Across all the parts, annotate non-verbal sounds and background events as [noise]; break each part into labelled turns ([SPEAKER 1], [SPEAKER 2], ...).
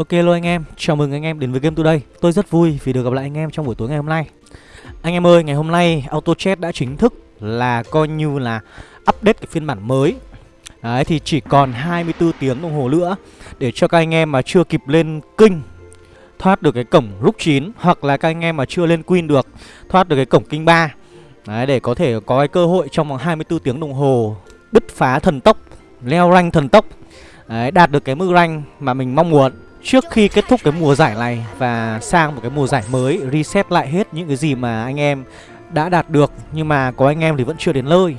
[SPEAKER 1] Ok luôn anh em, chào mừng anh em đến với Game Today. Tôi rất vui vì được gặp lại anh em trong buổi tối ngày hôm nay. Anh em ơi, ngày hôm nay Auto Chat đã chính thức là coi như là update cái phiên bản mới. Đấy thì chỉ còn 24 tiếng đồng hồ nữa Để cho các anh em mà chưa kịp lên kinh Thoát được cái cổng rút 9 Hoặc là các anh em mà chưa lên Queen được Thoát được cái cổng kinh 3 Đấy để có thể có cái cơ hội trong vòng 24 tiếng đồng hồ Bứt phá thần tốc Leo rank thần tốc. Đấy, đạt được cái mức rank mà mình mong muốn. Trước khi kết thúc cái mùa giải này và sang một cái mùa giải mới, Reset lại hết những cái gì mà anh em đã đạt được, Nhưng mà có anh em thì vẫn chưa đến nơi.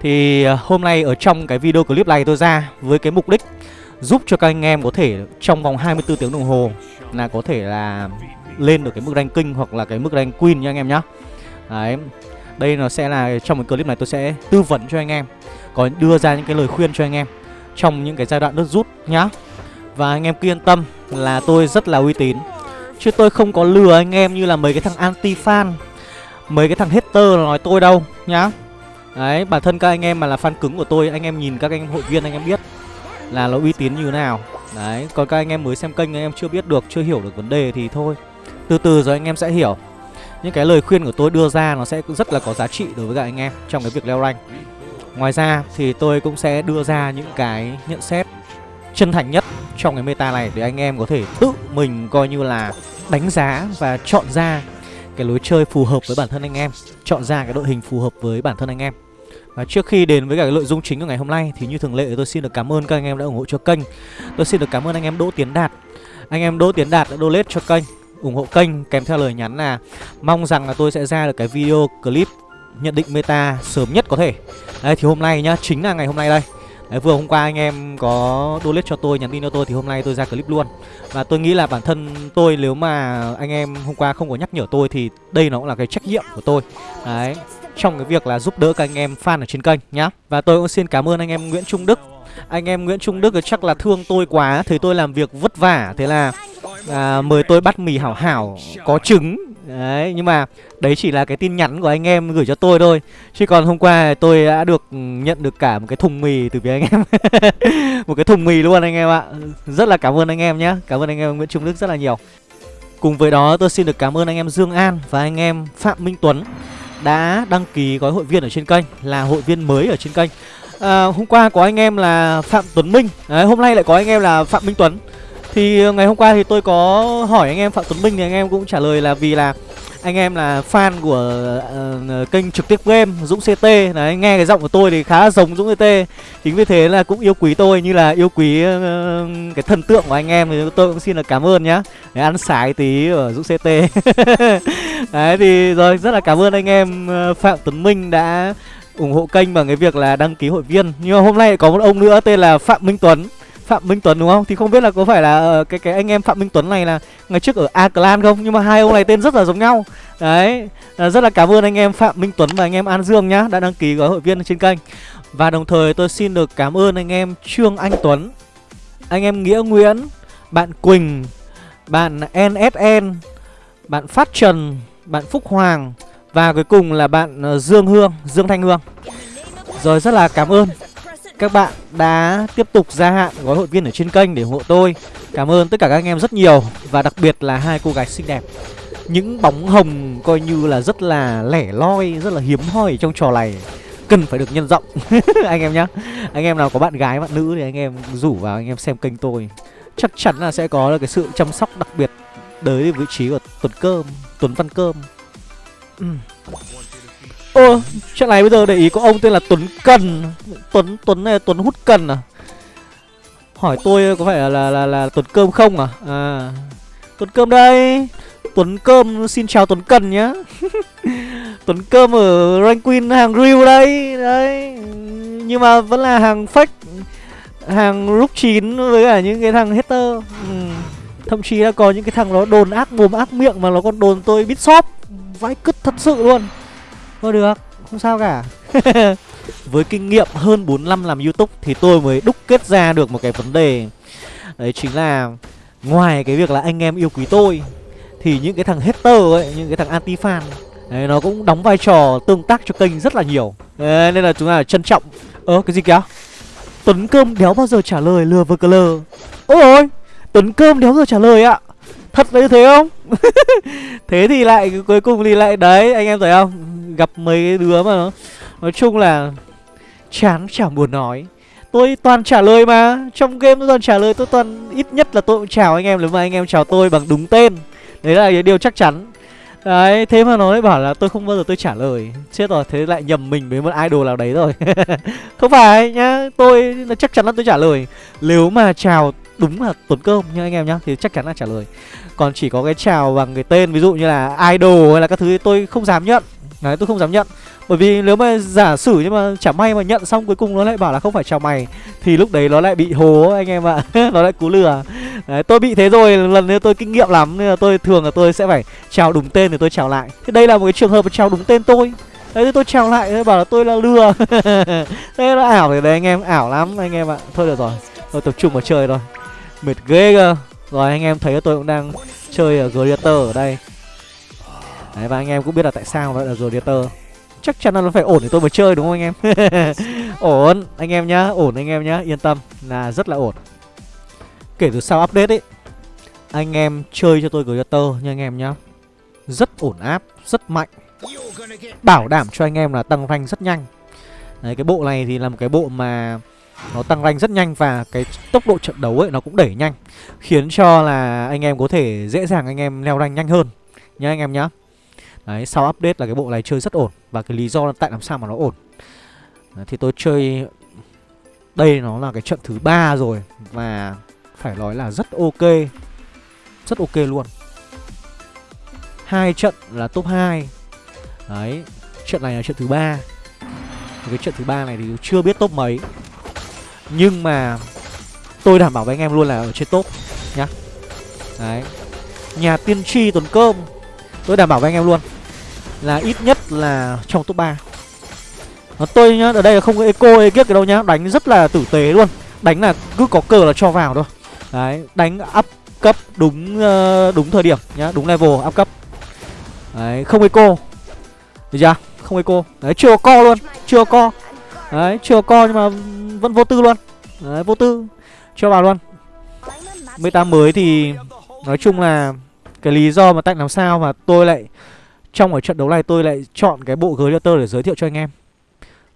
[SPEAKER 1] Thì ờ, hôm nay ở trong cái video clip này tôi ra với cái mục đích Giúp cho các anh em có thể trong vòng 24 tiếng đồng hồ Là có thể là lên được cái mức rank king hoặc là cái mức rank queen nha anh em nhá. Đấy, Đây nó sẽ là, trong cái clip này tôi sẽ tư vấn cho anh em, Có đưa ra những cái lời khuyên cho anh em Trong những cái giai đoạn nước rút nhá và anh em cứ yên tâm là tôi rất là uy tín Chứ tôi không có lừa anh em như là mấy cái thằng anti-fan Mấy cái thằng hater nói tôi đâu nhá Đấy, bản thân các anh em mà là fan cứng của tôi Anh em nhìn các anh em hội viên anh em biết Là nó uy tín như thế nào Đấy, còn các anh em mới xem kênh anh em chưa biết được Chưa hiểu được vấn đề thì thôi Từ từ rồi anh em sẽ hiểu Những cái lời khuyên của tôi đưa ra nó sẽ rất là có giá trị đối với các anh em Trong cái việc leo rank Ngoài ra thì tôi cũng sẽ đưa ra những cái nhận xét chân thành nhất trong cái meta này để anh em có thể tự mình coi như là đánh giá và chọn ra cái lối chơi phù hợp với bản thân anh em chọn ra cái đội hình phù hợp với bản thân anh em. Và trước khi đến với cả cái nội dung chính của ngày hôm nay thì như thường lệ tôi xin được cảm ơn các anh em đã ủng hộ cho kênh. Tôi xin được cảm ơn anh em Đỗ Tiến Đạt. Anh em Đỗ Tiến Đạt đã donate cho kênh ủng hộ kênh kèm theo lời nhắn là mong rằng là tôi sẽ ra được cái video clip nhận định meta sớm nhất có thể. Đấy thì hôm nay nhá, chính là ngày hôm nay đây. Đấy, vừa hôm qua anh em có donate cho tôi, nhắn tin cho tôi thì hôm nay tôi ra clip luôn. Và tôi nghĩ là bản thân tôi nếu mà anh em hôm qua không có nhắc nhở tôi thì đây nó cũng là cái trách nhiệm của tôi. Đấy, trong cái việc là giúp đỡ các anh em fan ở trên kênh nhá. Và tôi cũng xin cảm ơn anh em Nguyễn Trung Đức. Anh em Nguyễn Trung Đức chắc là thương tôi quá, thấy tôi làm việc vất vả. Thế là à, mời tôi bắt mì hảo hảo có trứng Đấy, nhưng mà đấy chỉ là cái tin nhắn của anh em gửi cho tôi thôi. Chứ còn hôm qua tôi đã được ừ, nhận được cả một cái thùng mì từ phía anh em. [laughs] Một cái thùng mì luôn anh em ạ. Rất là cảm ơn anh em nhé Cảm ơn anh em Nguyễn Trung Đức rất là nhiều. Cùng với đó tôi xin được cảm ơn anh em Dương An và anh em Phạm Minh Tuấn Đã đăng ký gói hội viên ở trên kênh Là hội viên mới ở trên kênh. À, Hôm qua có anh em là Phạm Tuấn Minh. Đấy, Hôm nay lại có anh em là Phạm Minh Tuấn thì ờ, ngày hôm qua thì tôi có hỏi anh em Phạm Tuấn Minh thì anh em cũng trả lời là vì là anh em là fan của uh, kênh trực tiếp game Dũng CT Đấy, nghe cái giọng của tôi thì khá giống Dũng CT Chính vì thế là cũng yêu quý tôi như là yêu quý uh, cái thần tượng của anh em Thì tôi cũng xin là cảm ơn nhá. Đấy, ăn sái tí ở Dũng CT [laughs] Đấy thì rồi rất là cảm ơn anh em Phạm Tuấn Minh đã ủng hộ kênh bằng cái việc là đăng ký hội viên. Nhưng mà hôm nay có một ông nữa tên là Phạm Minh Tuấn. Phạm Minh Tuấn đúng không? Thì không biết là có phải là ờ, cái cái anh em Phạm Minh Tuấn này là ngày trước ở A Clan không? Nhưng mà hai ông này tên rất là giống nhau. Đấy, rất là cảm ơn anh em Phạm Minh Tuấn và anh em An Dương nhá đã đăng ký gói hội viên trên kênh. Và đồng thời tôi xin được cảm ơn anh em Trương Anh Tuấn, anh em Nghĩa Nguyễn, bạn Quỳnh, bạn NSN, bạn Phát Trần, bạn Phúc Hoàng và cuối cùng là bạn ờ, Dương Hương, Dương Thanh Hương. Rồi rất là cảm ơn các bạn đã tiếp tục gia hạn gói hội viên ở trên kênh để ủng hộ tôi. Cảm ơn tất cả các anh em rất nhiều Và đặc biệt là hai cô gái xinh đẹp. Những bóng hồng coi như là rất là lẻ loi, rất là hiếm hoi trong trò này Cần phải được nhân rộng. [laughs] Anh em nhá. Anh em nào có bạn gái, bạn nữ thì anh em rủ vào anh em xem kênh tôi. Chắc chắn là sẽ có cái sự chăm sóc đặc biệt Tới vị trí của Tuấn Cơm Tuấn Văn Cơm. Ừ. Ơ, chuyện này bây giờ để ý có ông tên là Tuấn Cần. Tuấn Tuấn này Tuấn hút cần à? Hỏi tôi có phải là là, là, là Tuấn Cơm không à? À Tuấn Cơm đây. Tuấn Cơm xin chào Tuấn Cần nhá. [laughs] Tuấn Cơm ở Rank Queen hàng real đây Đấy. Nhưng mà vẫn là hàng fake Hàng rút chín với cả những cái thằng hater. Ừ. Thậm chí là có những cái thằng nó đồn ác mồm ác miệng Mà nó còn đồn tôi biết shop Vãi cứt thật sự luôn. Thôi được, không sao cả. [laughs] Với kinh nghiệm hơn 4 năm làm Youtube Thì tôi mới đúc kết ra được một cái vấn đề. Đấy chính là Ngoài cái việc là anh em yêu quý tôi Thì những cái thằng hater ấy Những cái thằng anti-fan Đấy, nó cũng đóng vai trò tương tác cho kênh rất là nhiều. Đấy, Nên là chúng ta trân trọng. Ơ cái gì kìa? Tuấn Cơm đéo bao giờ trả lời lừa vơ cờ lờ? Ôi ôi Tuấn Cơm đéo giờ trả lời ạ. Thật là như thế không? [laughs] Thế thì lại cuối cùng thì lại đấy Anh em thấy không? Gặp mấy cái đứa mà nó Nói chung là Chán chẳng buồn nói. Tôi toàn trả lời mà Trong game tôi toàn trả lời Tôi toàn ít nhất là tôi cũng chào anh em Nếu mà anh em chào tôi bằng đúng tên. Đấy là cái điều chắc chắn. Đấy, thế mà nó lại bảo là tôi không bao giờ tôi trả lời. Chết rồi, thế lại nhầm mình với một idol nào đấy rồi. [laughs] Không phải nhá, tôi là chắc chắn là tôi trả lời. Nếu mà chào đúng là tốn Cơm nha anh em nhá Thì chắc chắn là trả lời. Còn chỉ có cái chào bằng cái tên ví dụ như là idol hay là các thứ tôi không dám nhận. Đấy, tôi không dám nhận. Bởi vì nếu mà giả sử nhưng mà chả may mà nhận xong cuối cùng nó lại bảo là không phải chào mày Thì lúc đấy nó lại bị hố anh em ạ. [laughs] Nó lại cú lừa. Đấy tôi bị thế rồi lần nữa tôi kinh nghiệm lắm Nên là tôi thường là tôi sẽ phải chào đúng tên thì tôi chào lại. Thế đây là một cái trường hợp chào đúng tên tôi. Đấy thì tôi chào lại tôi bảo là tôi là lừa. [laughs] Thế là ảo thì đấy anh em ảo lắm anh em ạ. Thôi được rồi tôi tập trung vào chơi rồi, Mệt ghê cơ. Rồi anh em thấy tôi cũng đang chơi ở Gladiator ở đây. Đấy, và anh em cũng biết là tại sao nó là Gladiator chắc chắn là nó phải ổn để tôi mới chơi, đúng không anh em? [laughs] Ổn, anh em nhá, ổn anh em nhá, yên tâm là rất là ổn. Kể từ sau update ấy, anh em chơi cho tôi Glitter nha anh em nhá. Rất ổn áp, rất mạnh. Bảo đảm cho anh em là tăng rank rất nhanh. Đấy, cái bộ này thì là một cái bộ mà nó tăng rank rất nhanh và cái tốc độ trận đấu ấy nó cũng đẩy nhanh, khiến cho là anh em có thể dễ dàng anh em leo rank nhanh hơn. Nhá anh em nhá. Đấy, sau update là cái bộ này chơi rất ổn Và cái lý do là tại làm sao mà nó ổn. Đấy, Thì tôi chơi Đây nó là cái trận thứ ba rồi Và phải nói là rất ok Rất ok luôn. Hai trận là top 2 Đấy Trận này là trận thứ ba. Cái trận thứ ba này thì chưa biết top mấy. Nhưng mà Tôi đảm bảo với anh em luôn là ở trên top Nhá. Đấy Nhà tiên tri tuần cơm. Tôi đảm bảo với anh em luôn là ít nhất là trong top 3 Nó tôi nhá, ở đây là không có eco ekip cái đâu nhá. Đánh rất là tử tế luôn. Đánh là cứ có cờ là cho vào thôi. Đấy, đánh up cấp đúng ờ, đúng thời điểm nhá, đúng level up cấp. Đấy, không eco. Được chưa? Không eco. Đấy, chưa có co luôn, chưa co Đấy, chưa co nhưng mà vẫn vô tư luôn. Đấy, vô tư. Cho vào luôn. Meta mới thì Nói chung là Cái lý do mà tại làm sao mà tôi lại trong ở trận đấu này tôi lại chọn cái bộ Glitter để giới thiệu cho anh em.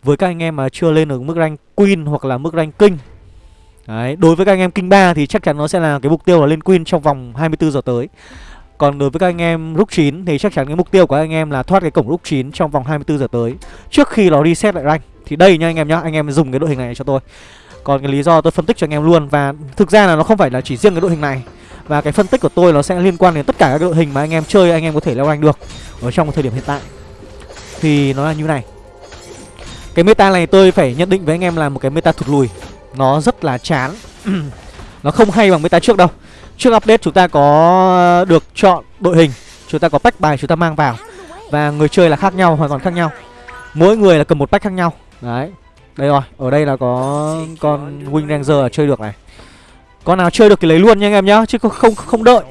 [SPEAKER 1] Với các anh em mà chưa lên được mức rank Queen hoặc là mức rank King. Đấy, đối với các anh em King 3 thì chắc chắn nó sẽ là cái mục tiêu là lên Queen trong vòng 24 giờ tới. Còn đối với các anh em Rook 9 thì chắc chắn cái mục tiêu của anh em là thoát cái cổng Rook 9 trong vòng 24 giờ tới. Trước khi nó reset lại rank Thì đây nha anh em nhá, anh em dùng cái đội hình này cho tôi. Còn cái lý do tôi phân tích cho anh em luôn Và thực ra là nó không phải là chỉ riêng cái đội hình này và cái phân tích của tôi nó sẽ liên quan đến tất cả các đội hình mà anh em chơi anh em có thể leo rank được Ở trong thời điểm hiện tại. Thì nó là như này. Cái meta này tôi phải nhận định với anh em là một cái meta thụt lùi. Nó rất là chán. [clears throat] Nó không hay bằng meta trước đâu. Trước update chúng ta có được chọn đội hình Chúng ta có pack bài chúng ta mang vào. Và người chơi là khác nhau, hoàn toàn khác nhau. Mỗi người là cầm một pack khác nhau. Đấy. Đây rồi, ở đây là có con Wing Ranger chơi được này con nào chơi được thì lấy luôn nha anh em nhá Chứ không không, đợi.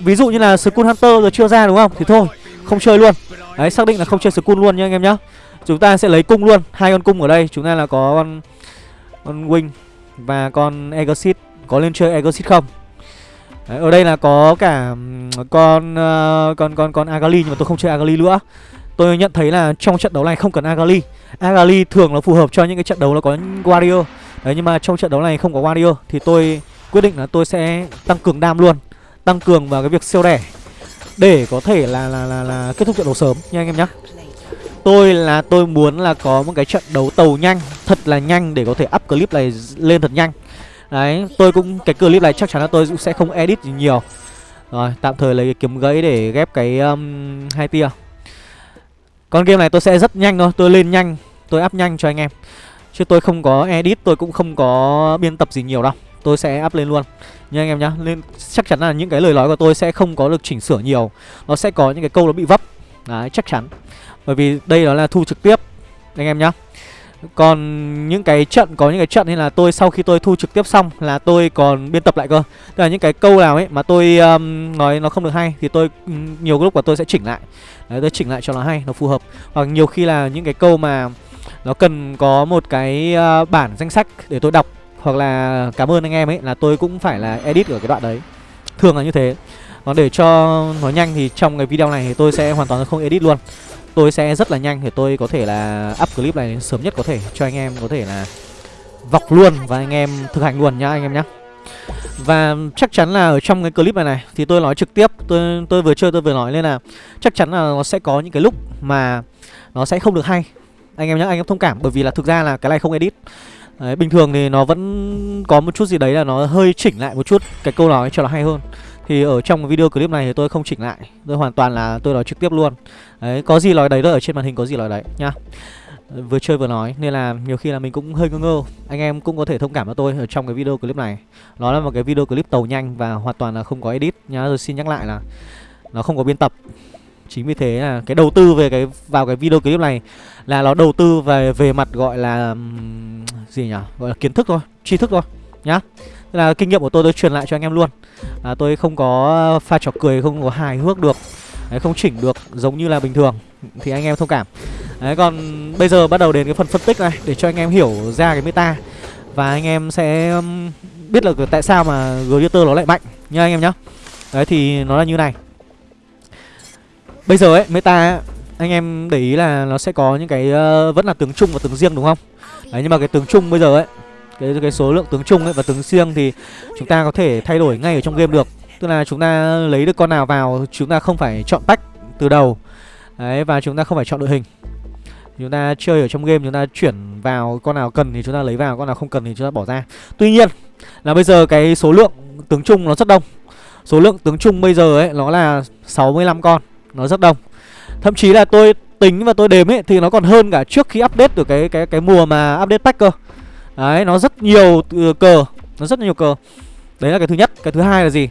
[SPEAKER 1] Ví dụ như là Skull Hunter rồi chưa ra đúng không? Thì thôi không chơi luôn. Đấy xác định là không chơi Skull luôn nha anh em nhá. Chúng ta sẽ lấy cung luôn hai con cung ở đây. Chúng ta là có con Con Wing Và con Exit Có lên chơi Exit không? Đấy, ở đây là có cả con uh, con con con Agali nhưng mà tôi không chơi Agali nữa. Tôi nhận thấy là trong trận đấu này không cần Agali. Agali thường là phù hợp cho những cái trận đấu nó có Warrior. Đấy nhưng mà trong trận đấu này không có Warrior thì tôi quyết định là tôi sẽ tăng cường đam luôn tăng cường vào cái việc siêu đẻ để có thể là là là, là kết thúc trận đấu sớm nha anh em nhé tôi là tôi muốn là có một cái trận đấu tàu nhanh thật là nhanh để có thể up clip này lên thật nhanh. Đấy tôi cũng cái clip này chắc chắn là tôi cũng sẽ không edit gì nhiều. Rồi tạm thời lấy cái kiếm gãy để ghép cái um, hai tia. Con game này tôi sẽ rất nhanh thôi tôi lên nhanh tôi up nhanh cho anh em. Chứ tôi không có edit tôi cũng không có biên tập gì nhiều đâu tôi sẽ up lên luôn. Nha anh em nhá nên chắc chắn là những cái lời nói của tôi sẽ không có được chỉnh sửa nhiều. Nó sẽ có những cái câu nó bị vấp. Đấy chắc chắn. Bởi vì đây đó là thu trực tiếp anh em nhá. Còn những cái trận có những cái trận nên là tôi sau khi tôi thu trực tiếp xong là tôi còn biên tập lại cơ. Tức là những cái câu nào ấy mà tôi um, nói nó không được hay thì tôi ừ, nhiều lúc là tôi sẽ chỉnh lại. Đấy tôi chỉnh lại cho nó hay nó phù hợp. Hoặc nhiều khi là những cái câu mà nó cần có một cái uh, bản danh sách để tôi đọc hoặc là cảm ơn anh em ấy, là tôi cũng phải là edit ở cái đoạn đấy. Thường là như thế. Còn để cho nó nhanh thì trong cái video này thì tôi sẽ hoàn toàn không edit luôn. Tôi sẽ rất là nhanh để tôi có thể là up clip này sớm nhất có thể Cho anh em có thể là vọc luôn và anh em thực hành luôn nhá, anh em nhá. Và chắc chắn là ở trong cái clip này này Thì tôi nói trực tiếp, Tôi tôi vừa chơi tôi vừa nói lên là Chắc chắn là nó sẽ có những cái lúc mà Nó sẽ không được hay. Anh em nhá, anh em thông cảm Bởi vì là thực ra là cái này không edit. Đấy, bình thường thì nó vẫn có một chút gì đấy là nó hơi chỉnh lại một chút. Cái câu nói cho nó hay hơn. Thì ở trong video clip này thì tôi không chỉnh lại. Tôi hoàn toàn là tôi nói trực tiếp luôn. Đấy có gì nói đấy thôi ở trên màn hình có gì nói đấy nhá vừa chơi vừa nói nên là nhiều khi là mình cũng hơi ngơ ngơ. Anh em cũng có thể thông cảm cho tôi ở trong cái video clip này. Nó là một cái video clip tàu nhanh và hoàn toàn là không có edit nhá. Rồi xin nhắc lại là nó không có biên tập. Chính vì thế là cái đầu tư về cái vào cái video clip này là nó đầu tư về về mặt gọi là gì nhỉ? Gọi là kiến thức thôi tri thức thôi nhá. Thế là kinh nghiệm của tôi tôi truyền lại cho anh em luôn. À, tôi không có pha trò cười không có hài hước được Đấy, không chỉnh được giống như là bình thường thì anh em thông cảm. Đấy còn bây giờ bắt đầu đến cái phần phân tích này để cho anh em hiểu ra cái meta. Và anh em sẽ biết là tại sao mà Glitter nó lại mạnh nha anh em nhá. Đấy thì nó là như này. Bây giờ ấy meta anh em để ý là nó sẽ có những cái uh, vẫn là tướng chung và tướng riêng đúng không? Đấy nhưng mà cái tướng chung bây giờ ấy cái cái số lượng tướng chung ấy và tướng riêng thì chúng ta có thể thay đổi ngay ở trong game được. Tức là chúng ta lấy được con nào vào chúng ta không phải chọn pack từ đầu. Đấy và chúng ta không phải chọn đội hình Chúng ta chơi ở trong game chúng ta chuyển vào con nào cần thì chúng ta lấy vào Con nào không cần thì chúng ta bỏ ra Tuy nhiên là bây giờ cái số lượng tướng chung nó rất đông Số lượng tướng chung bây giờ ấy nó là 65 con Nó rất đông Thậm chí là tôi tính và tôi đếm ấy Thì nó còn hơn cả trước khi update được cái cái cái mùa mà update pack cơ. Đấy nó rất nhiều ừ, cờ Nó rất nhiều cờ. Đấy là cái thứ nhất. Cái thứ hai là gì?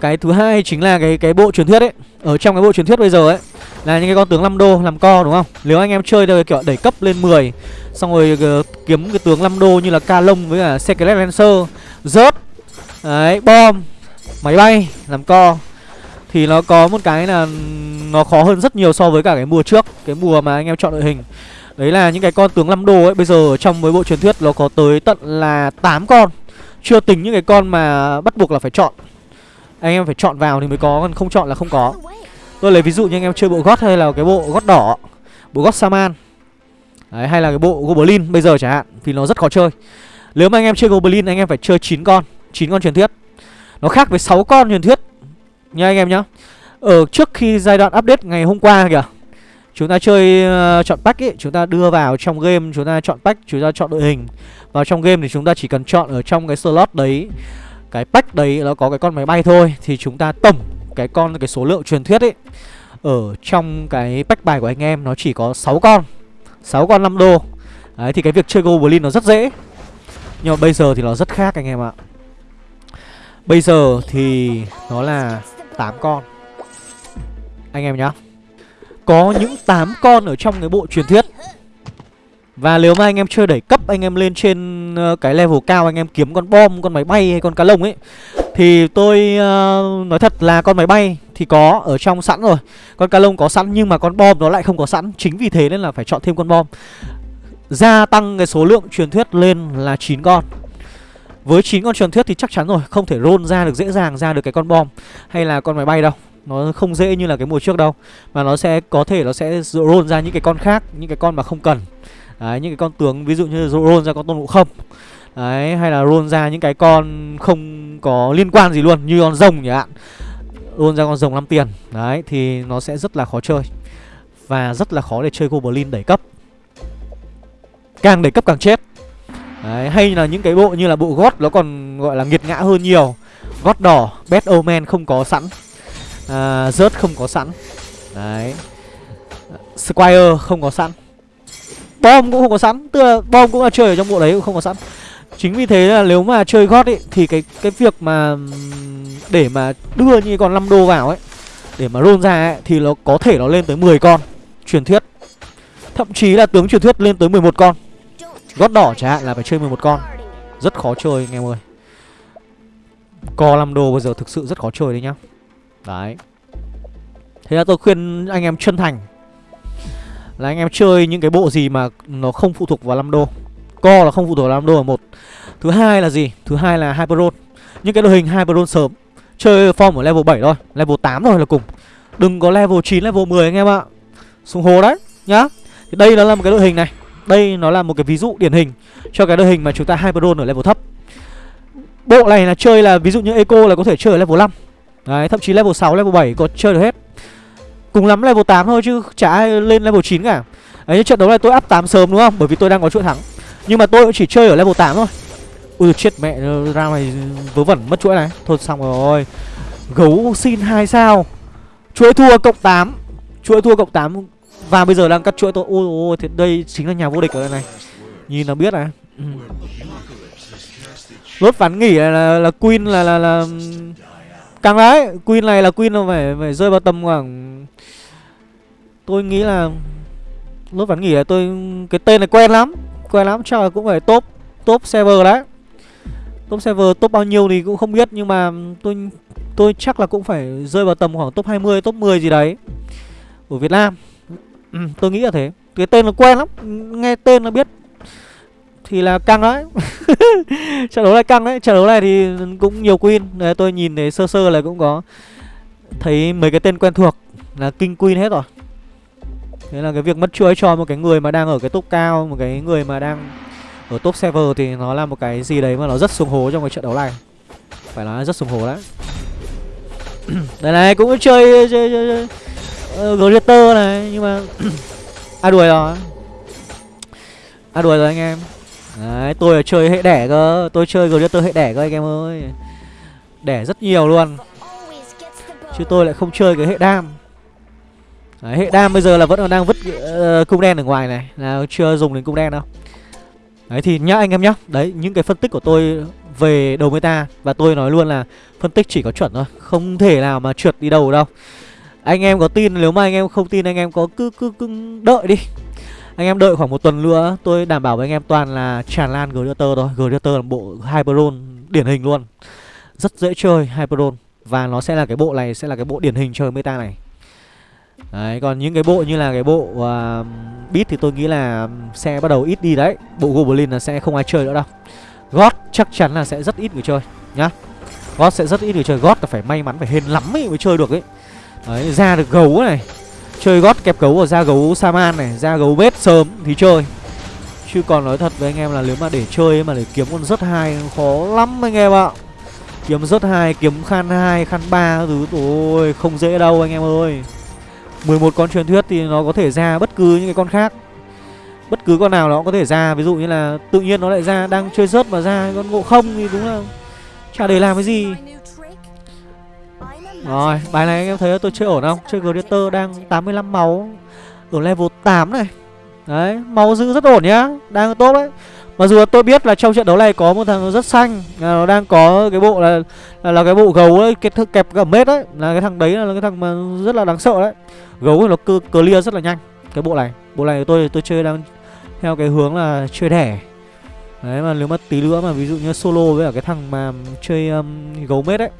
[SPEAKER 1] Cái thứ hai chính là cái cái bộ truyền thuyết ấy. Ở trong cái bộ truyền thuyết bây giờ ấy là những cái con tướng 5 đô làm co đúng không? Nếu anh em chơi theo kiểu đẩy cấp lên 10 xong rồi uh, kiếm cái tướng 5 đô như là ca lông với cả secret lancer rớt đấy bom máy bay làm co thì nó có một cái là nó khó hơn rất nhiều so với cả cái mùa trước cái mùa mà anh em chọn đội hình. Đấy là những cái con tướng 5 đô ấy bây giờ trong với bộ truyền thuyết nó có tới tận là 8 con. Chưa tính những cái con mà bắt buộc là phải chọn. Anh em phải chọn vào thì mới có còn không chọn là không có. Tôi lấy ví dụ như anh em chơi bộ gót hay là cái bộ gót đỏ Bộ gót Saman Đấy, hay là cái bộ Goblin bây giờ chẳng hạn Vì nó rất khó chơi. Nếu mà anh em chơi Goblin anh em phải chơi 9 con 9 con truyền thuyết. Nó khác với 6 con truyền thuyết. Nha anh em nhá. Ở trước khi giai đoạn update ngày hôm qua kìa Chúng ta chơi uh, chọn pack ấy Chúng ta đưa vào trong game Chúng ta chọn pack Chúng ta chọn đội hình. Vào trong game thì chúng ta chỉ cần chọn ở trong cái slot đấy Cái pack đấy nó có cái con máy bay thôi Thì chúng ta tổng cái con cái số lượng truyền thuyết ấy ở trong cái pack bài của anh em nó chỉ có 6 con 6 con 5 đô. Đấy thì cái việc chơi Goblin nó rất dễ. Nhưng mà bây giờ thì nó rất khác anh em ạ. Bây giờ thì nó là 8 con. Anh em nhá. Có những 8 con ở trong cái bộ truyền thuyết. Và nếu mà anh em chơi đẩy cấp Anh em lên trên ờ, cái level cao Anh em kiếm con bom, con máy bay hay con cá lông ấy thì tôi uh, nói thật là con máy bay thì có ở trong sẵn rồi. Con cá lông có sẵn nhưng mà con bom nó lại không có sẵn. Chính vì thế nên là phải chọn thêm con bom. Gia tăng cái số lượng truyền thuyết lên là 9 con. Với 9 con truyền thuyết thì chắc chắn rồi Không thể roll ra được dễ dàng ra được cái con bom Hay là con máy bay đâu. Nó không dễ như là cái mùa trước đâu Mà nó sẽ có thể nó sẽ roll ra những cái con khác Những cái con mà không cần. Đấy, những cái con tướng ví dụ như roll ra con tôn ngộ không. Đấy, hay là roll ra những cái con không có liên quan gì luôn Như con rồng nhỉ ạ Roll ra con rồng 5 tiền Đấy, thì nó sẽ rất là khó chơi Và rất là khó để chơi Goblin đẩy cấp. Càng đẩy cấp càng chết. Đấy, hay là những cái bộ như là bộ gót Nó còn gọi là nghiệt ngã hơn nhiều. Gót đỏ, Bad Omen không có sẵn. À, Rớt không có sẵn. Đấy. Squire không có sẵn. Bom cũng không có sẵn Tức là bom cũng là chơi ở trong bộ đấy cũng không có sẵn. Chính vì thế là nếu mà chơi gót ấy Thì cái cái việc mà Để mà đưa như con 5 đô vào ấy Để mà roll ra ấy Thì nó có thể nó lên tới 10 con Truyền thuyết. Thậm chí là tướng truyền thuyết lên tới 11 con. Gót đỏ chẳng hạn là phải chơi 11 con Rất khó chơi anh em ơi Co 5 đô bây giờ thực sự rất khó chơi đấy nhá Đấy Thế là tôi khuyên anh em chân thành Là anh em chơi những cái bộ gì mà nó không phụ thuộc vào 5 đô Co là không phụ thuộc vào 5 đô là một Thứ hai là gì? Thứ hai là Hyperon những cái đội hình Hyperon sớm chơi form ở level 7 thôi, level 8 thôi là cùng. Đừng có level 9, level 10 anh em ạ. Xuống hồ đấy nhá. Thì đây nó là một cái đội hình này. Đây nó là một cái ví dụ điển hình cho cái đội hình mà chúng ta Hyperon ở level thấp. Bộ này là chơi là ví dụ như Eco là có thể chơi ở level 5. Đấy, thậm chí level 6, level 7 có chơi được hết. Cùng lắm level 8 thôi chứ chả ai lên level 9 cả. Đấy, trận đấu này tôi up 8 sớm đúng không? Bởi vì tôi đang có chuỗi thắng. Nhưng mà tôi cũng chỉ chơi ở level 8 thôi. Ui chết mẹ ra này vớ vẩn mất chuỗi này. Thôi xong rồi. Gấu xin hai sao. Chuỗi thua cộng 8. Chuỗi thua cộng 8 và bây giờ đang cắt chuỗi tôi. Ôi ôi thì đây chính là nhà vô địch ở đây này. Nhìn là biết này. Ừ. Lốt ván nghỉ là, là, là Queen là là là ừ, Càng đấy, Queen này là Queen nó phải phải rơi vào tầm khoảng Tôi nghĩ là lốt ván nghỉ là tôi cái tên này quen lắm, quen lắm chắc là cũng phải top top server đấy. Top server top bao nhiêu thì cũng không biết nhưng mà tôi tôi chắc là cũng phải rơi vào tầm khoảng top 20, top 10 gì đấy của Việt Nam. Ừ, tôi nghĩ là thế. Cái tên nó quen lắm, nghe tên nó biết thì là căng đấy [laughs] trận đấu này căng đấy. Trận đấu này thì cũng nhiều queen đấy, tôi nhìn thấy sơ sơ là cũng có thấy mấy cái tên quen thuộc là kinh queen hết rồi. Thế là cái việc mất chuỗi cho một cái người mà đang ở cái top cao một cái người mà đang ở top server thì nó là một cái gì đấy mà nó rất xuống hố trong cái trận đấu này. Phải nói rất xuống hố đấy. [clears throat] Đây này cũng chơi chơi, chơi, chơi. Ờ, uh, Greater này nhưng mà [clears throat] à đuổi rồi. À đuổi rồi anh em. Đấy, tôi là chơi hệ đẻ cơ. Tôi chơi Greater hệ đẻ cơ anh em ơi. Đẻ rất nhiều luôn. Chứ tôi lại không chơi cái hệ đam. Đấy, hệ đam bây giờ là vẫn còn đang vứt uh, cung đen ở ngoài này. Là chưa dùng đến cung đen đâu. Đấy thì nhá anh em nhá. Đấy những cái phân tích của tôi về đầu meta. Và tôi nói luôn là phân tích chỉ có chuẩn thôi. Không thể nào mà trượt đi đâu đâu. Anh em có tin nếu mà anh em không tin anh em có cứ cứ, cứ đợi đi. Anh em đợi khoảng một tuần nữa Tôi đảm bảo với anh em toàn là tràn lan Gladiator thôi. Gladiator là bộ Hyperon điển hình luôn. Rất dễ chơi Hyperon. Và nó sẽ là cái bộ này sẽ là cái bộ điển hình chơi meta này. Đấy, còn những cái bộ như là cái bộ uh, Beat thì tôi nghĩ là sẽ bắt đầu ít đi đấy. Bộ Goblin là sẽ không ai chơi nữa đâu. God chắc chắn là sẽ rất ít người chơi nhá. God sẽ rất ít người chơi. God là phải may mắn, phải hên lắm ấy mới chơi được ấy. Đấy, ra được gấu này. Chơi gót kẹp gấu và ra gấu Saman này Ra gấu bếp sớm thì chơi. Chứ còn nói thật với anh em là nếu mà để chơi mà để kiếm con rất hai khó lắm anh em ạ. Kiếm rất hai, kiếm khan hai, khan ba thứ Ôi không dễ đâu anh em ơi. 11 con truyền thuyết thì nó có thể ra bất cứ những cái con khác. Bất cứ con nào nó cũng có thể ra Ví dụ như là tự nhiên nó lại ra đang chơi rớt mà ra con ngộ không thì đúng là Chả để làm cái gì rồi, bài này anh em thấy tôi chơi ổn không? Chơi Greater đang 85 máu Ở level 8 này. Đấy, máu giữ rất ổn nhá Đang tốt đấy. Mặc dù tôi biết là trong trận đấu này có một thằng rất xanh Nó đang có cái bộ là là, là cái bộ gấu ấy, cái kẹp gầm mết đấy. Là cái thằng đấy là cái thằng mà rất là đáng sợ đấy. Gấu thì nó cứ clear rất là nhanh Cái bộ này, bộ này tôi tôi chơi đang theo cái hướng là chơi đẻ. Đấy mà nếu mà tí nữa mà ví dụ như solo với cả cái thằng mà chơi um, gấu mết ấy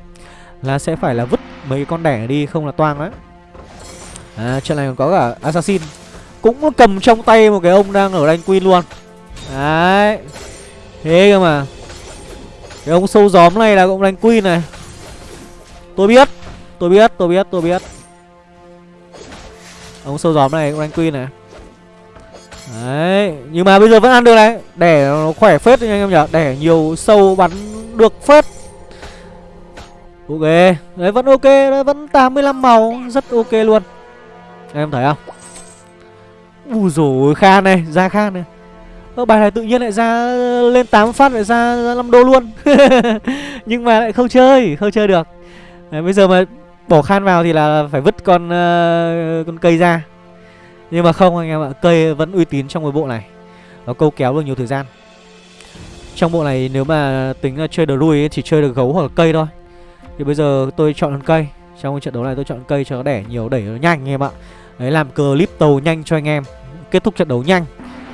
[SPEAKER 1] là sẽ phải là vứt mấy con đẻ đi không là toang đấy à, trận này còn có cả assassin. Cũng cầm trong tay một cái ông đang ở đánh queen luôn. Đấy. Thế cơ mà. Cái ông sâu gióm này là cũng đánh queen này. Tôi biết tôi biết tôi biết tôi biết. Ông sâu gióm này cũng đánh queen này. Đấy. Nhưng mà bây giờ vẫn ăn được này. Đẻ nó khỏe phết anh em nhở. đẻ nhiều sâu bắn được phết. Ok. Đấy vẫn ok Đấy vẫn 85 màu Rất ok luôn. Em thấy không? Ui dồi Khan này Ra Khan này. Ở bài này tự nhiên lại ra lên 8 phát lại ra, ra 5 đô luôn. [laughs] Nhưng mà lại không chơi Không chơi được. Đấy, Bây giờ mà bỏ Khan vào thì là phải vứt con uh, con cây ra. Nhưng mà không anh em ạ Cây vẫn uy tín trong cái bộ này. Nó câu kéo được nhiều thời gian. Trong bộ này nếu mà tính chơi đồ đuôi chỉ chơi được gấu hoặc là cây thôi thì bây giờ tôi chọn con cây. Trong trận đấu này tôi chọn cây cho nó đẻ nhiều đẩy nó nhanh anh em ạ. Đấy làm clip tàu nhanh cho anh em. Kết thúc trận đấu nhanh.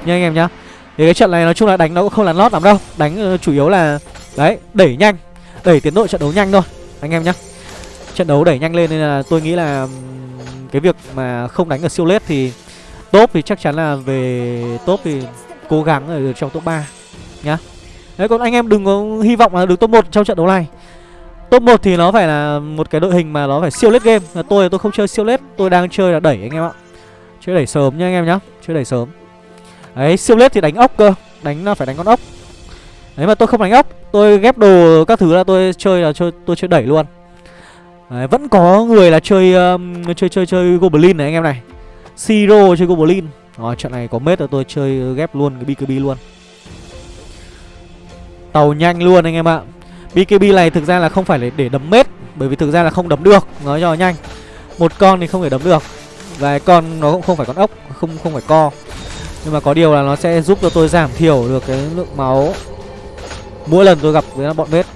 [SPEAKER 1] Nha anh em nhá. Thì cái trận này nói chung là đánh nó cũng không là lót lắm đâu. Đánh uh, chủ yếu là Đấy đẩy nhanh. Đẩy tiến độ trận đấu nhanh thôi Anh em nhá. Trận đấu đẩy nhanh lên nên là tôi nghĩ là Cái việc mà không đánh ở siêu lết thì Top thì chắc chắn là về top thì Cố gắng ở trong top 3 Nhá. Đấy còn anh em đừng có hy vọng là được top 1 trong trận đấu này. Top 1 thì nó phải là một cái đội hình mà nó phải siêu lết game. Là Tôi tôi không chơi siêu lết Tôi đang chơi là đẩy anh em ạ. Chơi đẩy sớm nha anh em nhá Chơi đẩy sớm. Đấy siêu lết thì đánh ốc cơ Đánh nó phải đánh con ốc. Đấy mà tôi không đánh ốc Tôi ghép đồ các thứ là tôi chơi là chơi tôi chơi đẩy luôn. Đấy, vẫn có người là chơi um, chơi chơi chơi goblin này anh em này. Siro chơi goblin. Rồi trận này có mết là tôi chơi ghép luôn cái BKB luôn. Tàu nhanh luôn anh em ạ. BKB này thực ra là không phải để đấm mết Bởi vì thực ra là không đấm được. Nói cho nhanh Một con thì không thể đấm được. Và con nó cũng không phải con ốc Không không phải co. Nhưng mà có điều là nó sẽ giúp cho tôi giảm thiểu được cái lượng máu Mỗi lần tôi gặp với bọn mết.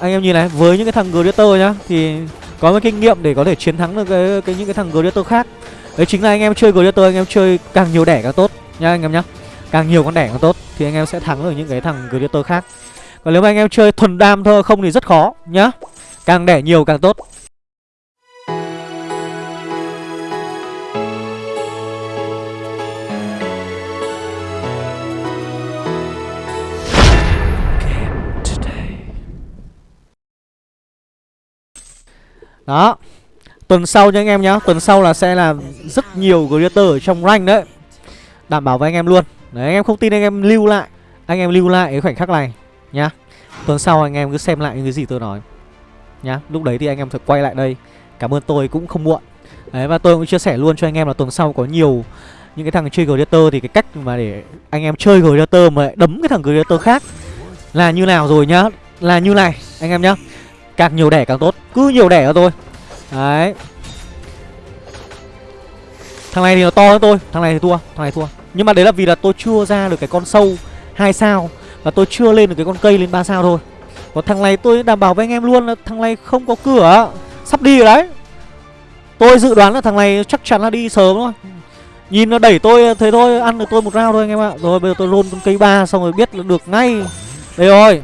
[SPEAKER 1] Anh em nhìn này Với những cái thằng Gladiator nhá Thì có một kinh nghiệm để có thể chiến thắng được cái, cái những cái thằng Gladiator khác. Đấy chính là anh em chơi Gladiator anh em chơi càng nhiều đẻ càng tốt. Nha anh em nhá Càng nhiều con đẻ càng tốt Thì anh em sẽ thắng được những cái thằng Gladiator khác. Còn nếu mà anh em chơi thuần đam thôi, không thì rất khó, nhá. Càng đẻ nhiều càng tốt. Đó. Tuần sau nha anh em nhá. Tuần sau là sẽ là rất nhiều creator ở trong rank đấy. Đảm bảo với anh em luôn. Đấy, anh em không tin anh em lưu lại. Anh em lưu lại cái khoảnh khắc này. Nhá. Tuần sau anh em cứ xem lại những cái gì tôi nói, Nhá. Lúc đấy thì anh em phải quay lại đây. Cảm ơn tôi cũng không muộn. Đấy, và tôi cũng chia sẻ luôn cho anh em là tuần sau có nhiều Những cái thằng chơi Gladiator thì cái cách mà để anh em chơi Gladiator mà đấm cái thằng Gladiator khác Là như nào rồi nhá. Là như này, anh em nhá. Càng nhiều đẻ càng tốt, Cứ nhiều đẻ cho tôi. Đấy. Thằng này thì nó to hơn tôi, Thằng này thì thua, Thằng này thua. Nhưng mà đấy là vì là tôi chưa ra được cái con sâu hai sao. Và tôi chưa lên được cái con cây lên 3 sao thôi. Còn thằng này tôi đảm bảo với anh em luôn là Thằng này không có cửa. Sắp đi rồi đấy. Tôi dự đoán là thằng này chắc chắn là đi sớm thôi. Nhìn nó đẩy tôi thế thôi Ăn được tôi một round thôi anh em ạ. Rồi bây giờ tôi roll con cây ba xong rồi biết là được ngay. Đây rồi.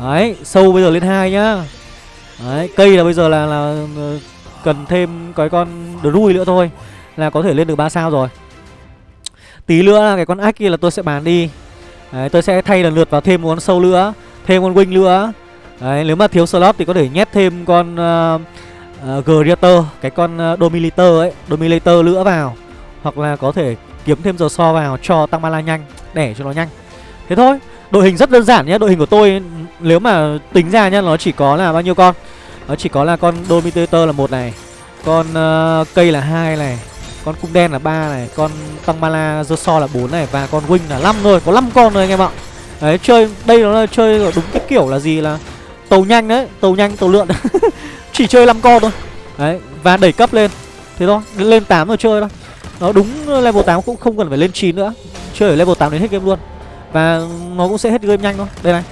[SPEAKER 1] Đấy sâu bây giờ lên hai nhá. Đấy, cây là bây giờ là là cần thêm cái con đuôi nữa thôi là có thể lên được 3 sao rồi. Tí nữa là cái con ách kia là tôi sẽ bán đi. Đấy, tôi sẽ thay lần lượt vào thêm một con sâu nữa, thêm con wing nữa. Đấy, nếu mà thiếu slot thì có thể nhét thêm con uh, uh, Greater, cái con uh, Dominator ấy, Dominator nữa vào. Hoặc là có thể kiếm thêm giờ so vào cho tăng mana nhanh, để cho nó nhanh. Thế thôi, đội hình rất đơn giản nhé, đội hình của tôi nếu mà tính ra nhá nó chỉ có là bao nhiêu con nó chỉ có là con dominator là một này con uh, cây là hai này con cung đen là ba này, con tăng mana so là bốn này, và con wing là 5 thôi, có 5 con rồi anh em ạ. Đấy, chơi, đây nó là chơi đúng cái kiểu là gì là tàu nhanh đấy, tàu nhanh, tàu lượn. [laughs] Chỉ chơi 5 con thôi. Đấy, và đẩy cấp lên. Thế thôi, lên 8 rồi chơi thôi. Nó đúng level 8 cũng không cần phải lên 9 nữa. Chơi ở level 8 đến hết game luôn. Và nó cũng sẽ hết game nhanh thôi. Đây này,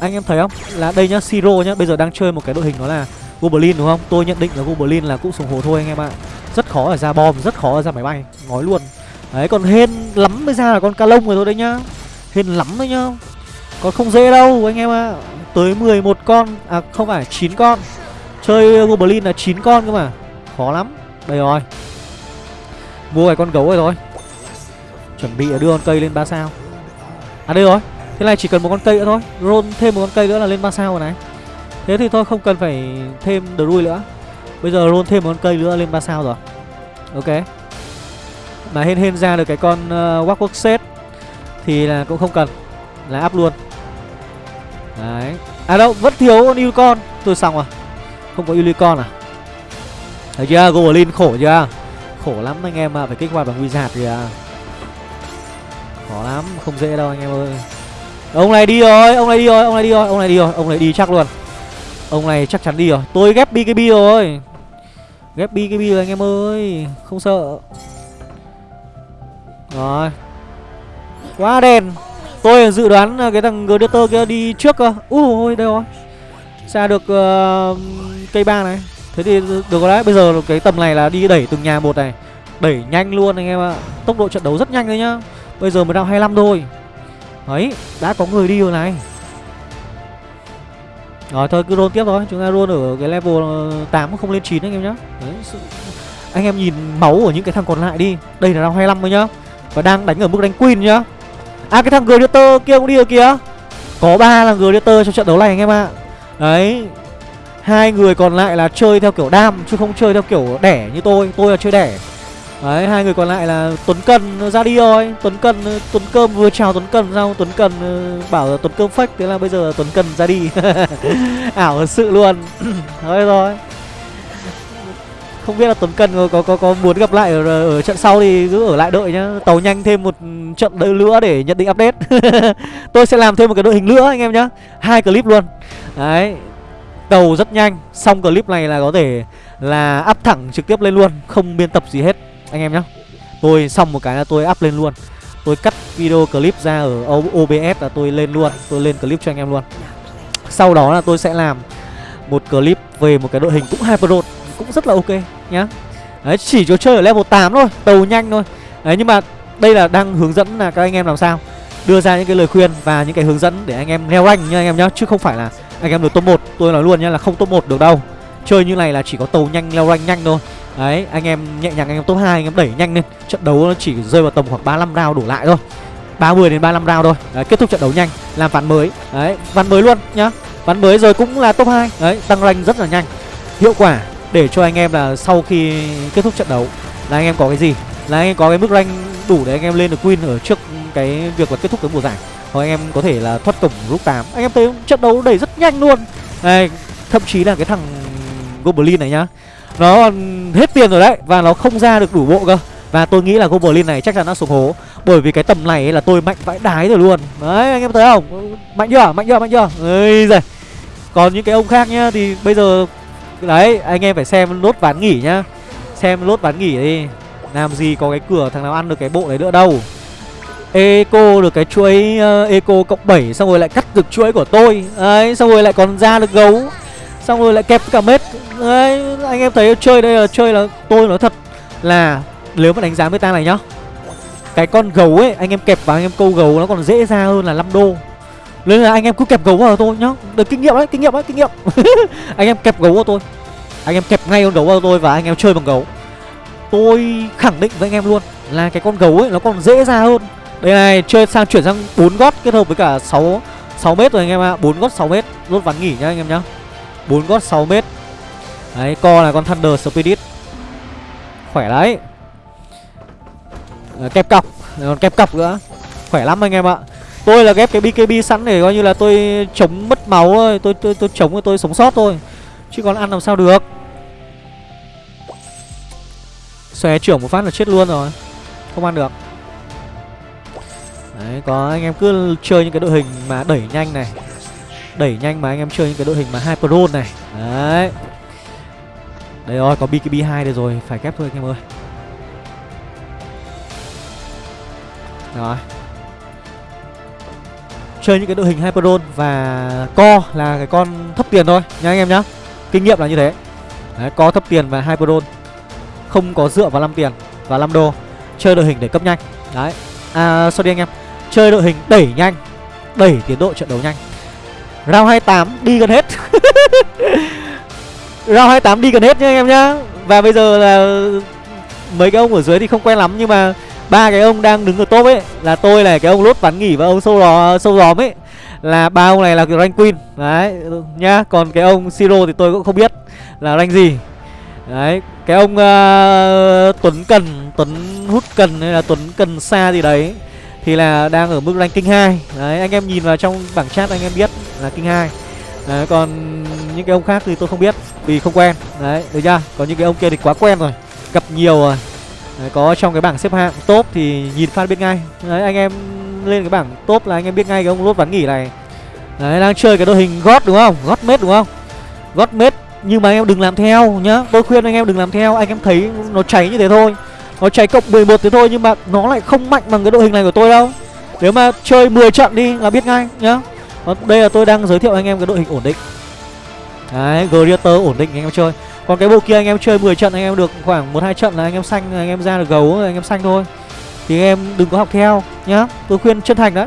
[SPEAKER 1] anh em thấy không? Là đây nhá, siro nhá. Bây giờ đang chơi một cái đội hình đó là goblin đúng không? Tôi nhận định là goblin là cũng sùng hồ thôi anh em ạ rất khó ở ra bom, rất khó ở ra máy bay. Nói luôn. Đấy, còn hên lắm mới ra là con ca lông rồi thôi đấy nhá. Hên lắm đấy nhá. Còn không dễ đâu, anh em ạ. Tới 11 con à không phải 9 con. Chơi goblin là 9 con cơ mà. Khó lắm. Đây rồi. Mua cái con gấu rồi thôi. Chuẩn bị đưa con cây lên ba sao. À đây rồi. Thế này chỉ cần một con cây nữa thôi. Roll thêm một con cây nữa là lên 3 sao rồi này. Thế thì thôi, không cần phải thêm đuôi nữa. Bây giờ roll thêm một con cây nữa lên 3 sao rồi. Ok. Mà hên hên ra được cái con ờ, uh, Walk Set Thì là cũng không cần Là up luôn. Đấy. À đâu vẫn thiếu con Unicorn. Tôi xong rồi. Không có Unicorn à? Thấy chưa? Goblin khổ chưa? Khổ lắm anh em ạ à. Phải kích hoạt bằng Wizard kìa. Khó lắm Không dễ đâu anh em ơi. Ông này đi rồi, ông này đi rồi, ông này đi rồi, ông này đi rồi, ông này đi chắc luôn. Ông này chắc chắn đi rồi. Tôi ghép BKB rồi. Ghép BKB rồi anh em ơi, không sợ. Rồi. Quá đen. Tôi dự đoán cái thằng Gladiator kia đi trước cơ. Ui đây rồi. Xa được uh, cây ba này. Thế thì được rồi đấy. Bây giờ cái tầm này là đi đẩy từng nhà một này. Đẩy nhanh luôn anh em ạ. Tốc độ trận đấu rất nhanh đấy nhá. Bây giờ mới đang 25 thôi. Đấy, đã có người đi rồi này rồi thôi cứ roll tiếp thôi. Chúng ta roll ở cái level ờ, 8 không lên 9 anh em nhá. Đấy, sự... Anh em nhìn máu của những cái thằng còn lại đi. Đây là round 25 thôi nhá. Và đang đánh ở mức đánh queen nhá. À cái thằng Gladiator kia cũng đi rồi kìa. Có ba là Gladiator trong trận đấu này anh em ạ. À. Đấy. Hai người còn lại là chơi theo kiểu đam chứ không chơi theo kiểu đẻ như tôi. Tôi là chơi đẻ đấy hai người còn lại là tuấn cần ra đi rồi tuấn cần ờ, tuấn cơm vừa chào tuấn cần xong tuấn cần ờ, bảo là tuấn cơm fake thế là bây giờ tuấn cần ra đi. [laughs] Ảo thật sự luôn. [clears throat] Thôi rồi không biết là tuấn cần có có có, có muốn gặp lại ở, ở trận sau thì cứ ở lại đợi nhá. Tàu nhanh thêm một trận đợi nữa để nhận định update. [laughs] Tôi sẽ làm thêm một cái đội hình nữa anh em nhá. Hai clip luôn. Đấy. Tàu rất nhanh xong clip này là có thể là up thẳng trực tiếp lên luôn không biên tập gì hết anh em nhé tôi xong một cái là tôi up lên luôn. Tôi cắt video clip ra ở OBS là tôi lên luôn. Tôi lên clip cho anh em luôn. Sau đó là tôi sẽ làm một clip về một cái đội hình cũng hyper cũng rất là ok nhá. Đấy, chỉ cho chơi ở level 8 thôi tàu nhanh thôi. Đấy, nhưng mà đây là đang hướng dẫn là các anh em làm sao. Đưa ra những cái lời khuyên và những cái hướng dẫn để anh em leo rank nha anh em nhá. Chứ không phải là anh em được top 1 tôi nói luôn nhá là không top 1 được đâu chơi như này là chỉ có tàu nhanh leo rank nhanh thôi. Đấy anh em nhẹ nhàng anh em top 2 anh em đẩy nhanh lên. Trận đấu nó chỉ rơi vào tầm khoảng 35 round đổ lại thôi. 30 đến 35 round thôi. Đấy, kết thúc trận đấu nhanh làm ván mới. Đấy ván mới luôn nhá. Ván mới rồi cũng là top 2 đấy tăng rank rất là nhanh. Hiệu quả để cho anh em là sau khi kết thúc trận đấu là anh em có cái gì? Là anh em có cái mức rank đủ để anh em lên được win ở trước cái việc là kết thúc cái mùa giải. Hoặc anh em có thể là thoát cổng lúc 8 anh em thấy trận đấu đẩy rất nhanh luôn. Này thậm chí là cái thằng goblin này nhá. Nó hết tiền rồi đấy và nó không ra được đủ bộ cơ. Và tôi nghĩ là goblin này chắc chắn nó xuống hố. Bởi vì cái tầm này là tôi mạnh vãi đái rồi luôn. Đấy anh em thấy không? Mạnh chưa? Mạnh chưa? Mạnh chưa? Ây giời còn những cái ông khác nhá thì bây giờ đấy anh em phải xem lốt ván nghỉ nhá. Xem lốt ván nghỉ đi. Làm gì có cái cửa thằng nào ăn được cái bộ đấy nữa đâu. Eco được cái chuỗi uh, Eco cộng 7 Xong rồi lại cắt được chuỗi của tôi. Đấy xong rồi lại còn ra được gấu. Xong rồi lại kẹp cả mết. Đấy anh em thấy chơi đây là chơi là tôi nói thật là Nếu mà đánh giá meta này nhá Cái con gấu ấy anh em kẹp vào anh em câu gấu nó còn dễ ra hơn là 5 đô Nên là anh em cứ kẹp gấu vào tôi nhá Được kinh nghiệm đấy kinh nghiệm đấy kinh nghiệm [laughs] Anh em kẹp gấu vào tôi Anh em kẹp ngay con gấu vào tôi và anh em chơi bằng gấu Tôi khẳng định với anh em luôn Là cái con gấu ấy nó còn dễ ra hơn đây này, chơi sang chuyển sang 4 gót kết hợp với cả 6 6 mét rồi anh em ạ. À. 4 gót 6 mét, lốt ván nghỉ nhá anh em nhá. 4 gót 6 mét. Đấy, co là con Thunder Spirit. Khỏe đấy. À, kẹp cọc, còn kẹp cọc nữa. Khỏe lắm anh em ạ. Tôi là ghép cái BKB sẵn để coi như là tôi chống mất máu thôi, tôi tôi tôi chống tôi, tôi sống sót thôi. Chứ còn ăn làm sao được. Xòe trưởng một phát là chết luôn rồi. Không ăn được. Đấy, có anh em cứ chơi những cái đội hình mà đẩy nhanh này Đẩy nhanh mà anh em chơi những cái đội hình mà hai Roll này Đấy đây rồi, có BKB2 đây rồi, phải kép thôi anh em ơi. Rồi. Chơi những cái đội hình Hyper và Co là cái con thấp tiền thôi nha anh em nhá. Kinh nghiệm là như thế. Đấy, Co thấp tiền và Hyper Không có dựa vào 5 tiền và 5 đô. Chơi đội hình để cấp nhanh. Đấy. À, sorry anh em. Chơi đội hình đẩy nhanh Đẩy tiến độ trận đấu nhanh. Round 28 đi gần hết. [laughs] Round 28 đi gần hết nhá anh em nhá. Và bây giờ là Mấy cái ông ở dưới thì không quen lắm Nhưng mà ba cái ông đang đứng ở top ấy Là tôi này, cái ông lốt ván nghỉ và ông sâu lò, sâu gióm ấy Là ba ông này là rank queen. Đấy nhá Còn cái ông Siro thì tôi cũng không biết Là rank gì. Đấy Cái ông uh, Tuấn Cần Tuấn Hút Cần hay là Tuấn Cần Xa gì đấy thì là đang ở mức ranking kinh 2 Đấy anh em nhìn vào trong bảng chat anh em biết là kinh 2 Đấy còn những cái ông khác thì tôi không biết vì không quen. Đấy được chưa? Còn những cái ông kia thì quá quen rồi Gặp nhiều rồi. Đấy, Có trong cái bảng xếp hạng top thì nhìn phát biết ngay. Đấy anh em lên cái bảng top là anh em biết ngay cái ông lốt ván nghỉ này. Đấy đang chơi cái đội hình gót đúng không? Gót mết đúng không? Gót mết nhưng mà anh em đừng làm theo nhá. Tôi khuyên anh em đừng làm theo Anh em thấy nó cháy như thế thôi. Nó cháy cộng 11 thế thôi nhưng mà nó lại không mạnh bằng cái đội hình này của tôi đâu. Nếu mà chơi 10 trận đi là biết ngay nhá. Vâng, đây là tôi đang giới thiệu anh em cái đội hình ổn định. Đấy, Greater ổn định anh em chơi. Còn cái bộ kia anh em chơi 10 trận anh em được khoảng 1-2 trận là anh em xanh anh em ra được gấu anh em xanh thôi. Thì anh em đừng có học theo nhá. Tôi khuyên chân thành đấy.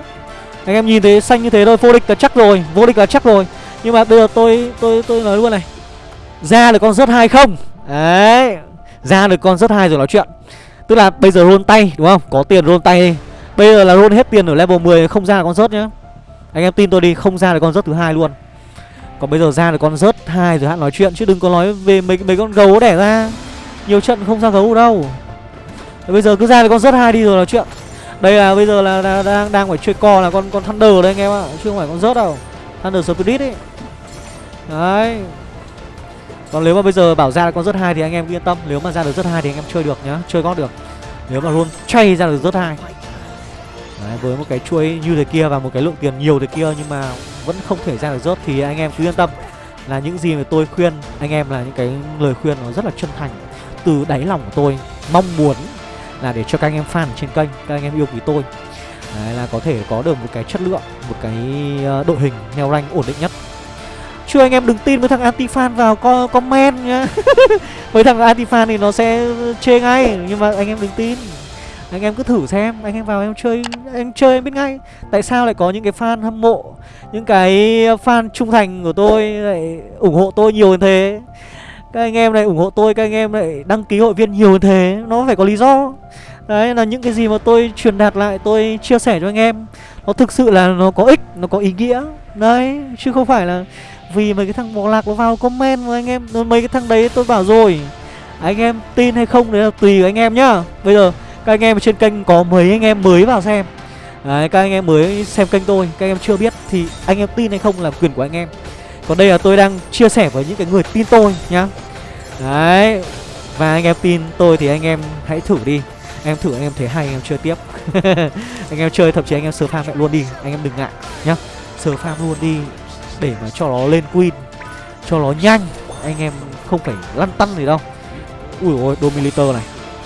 [SPEAKER 1] Anh em nhìn thấy xanh như thế thôi, vô địch là chắc rồi Vô địch là chắc rồi. Nhưng mà bây giờ tôi tôi tôi nói luôn này. Ra được con rớt hai không? Đấy Ra được con rớt hai rồi nói chuyện. Tức là bây giờ roll tay đúng không? Có tiền roll tay đi. Bây giờ là roll hết tiền ở level 10 không ra là con rớt nhá. Anh em tin tôi đi không ra là con rớt thứ hai luôn Còn bây giờ ra được con rớt hai rồi hãy nói chuyện chứ đừng có nói về mấy mấy con gấu đẻ ra. Nhiều trận không ra gấu đâu. Bây giờ cứ ra được con rớt hai đi rồi nói chuyện. Đây là bây giờ là, là đang đang phải chơi co là con con Thunder đây anh em ạ, chứ không phải con rớt đâu. Thunder Spirit ấy. Đấy. Còn nếu mà bây giờ bảo ra con rớt hai thì anh em yên tâm, nếu mà ra được rớt hai thì anh em chơi được nhá, chơi có được. Nếu mà luôn chay ra được rớt hai Đấy, với một cái chuỗi như thế kia và một cái lượng tiền nhiều thế kia nhưng mà vẫn không thể ra được rớt thì anh em cứ yên tâm. Là những gì mà tôi khuyên anh em là những cái lời khuyên nó rất là chân thành. Từ đáy lòng của tôi mong muốn là để cho các anh em fan trên kênh các anh em yêu quý tôi. Đấy, là có thể có được một cái chất lượng một cái ờ, đội hình neo rank ổn định nhất. Chứ anh em đừng tin với thằng anti fan vào co comment nhá. [laughs] Với thằng anti fan thì nó sẽ chê ngay nhưng mà anh em đừng tin anh em cứ thử xem, anh em vào em chơi em chơi em biết ngay tại sao lại có những cái fan hâm mộ, những cái fan trung thành của tôi lại ủng hộ tôi nhiều như thế. Các anh em này ủng hộ tôi, các anh em lại đăng ký hội viên nhiều như thế. Nó phải có lý do. Đấy, là những cái gì mà tôi truyền đạt lại, tôi chia sẻ cho anh em, nó thực sự là nó có ích, nó có ý nghĩa. Đấy, chứ không phải là vì mấy cái thằng bỏ lạc nó vào comment với anh em, mấy cái thằng đấy tôi bảo rồi. Anh em tin hay không đấy là tùy anh em nhá. Bây giờ các anh em trên kênh có mấy anh em mới vào xem Đấy, các anh em mới xem kênh tôi Các anh em chưa biết thì anh em tin hay không là quyền của anh em Còn đây là tôi đang chia sẻ với những cái người tin tôi nhá Đấy Và anh em tin tôi thì anh em hãy thử đi em thử anh em thấy hay anh em chơi tiếp Anh em chơi thậm chí anh em sơ farm mẹ luôn đi Anh em đừng ngại nhá Sơ farm luôn đi Để mà cho nó lên queen Cho nó nhanh Anh em không phải lăn tăn gì đâu Ui ôi Dominator này